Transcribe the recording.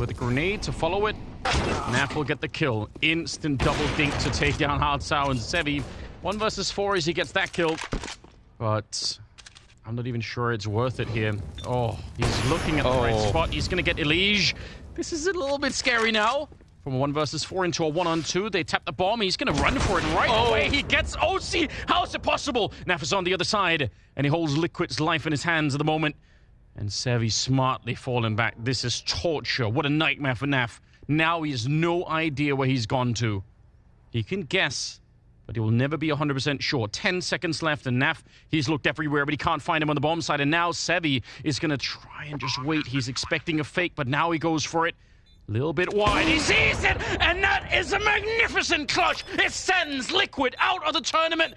with a grenade to follow it. Naf will get the kill. Instant double dink to take down Hard and Sevi. One versus four as he gets that kill. But I'm not even sure it's worth it here. Oh, he's looking at the right Oh. spot. He's going to get Elige. This is a little bit scary now. From a one versus four into a one on two, they tap the bomb. He's going to run for it right Oh. away. He gets oh, OC. How is it possible? Naf is on the other side, and he holds Liquid's life in his hands at the moment. And Sevi smartly falling back. This is torture. What a nightmare for Naf. Now he has no idea where he's gone to. He can guess, but he will never be 100% sure. 10 seconds left, and Naf, he's looked everywhere, but he can't find him on the bomb side. And now Sevi is going to try and just wait. He's expecting a fake, but now he goes for it. A little bit wide. He sees it, and that is a magnificent clutch. It sends Liquid out of the tournament.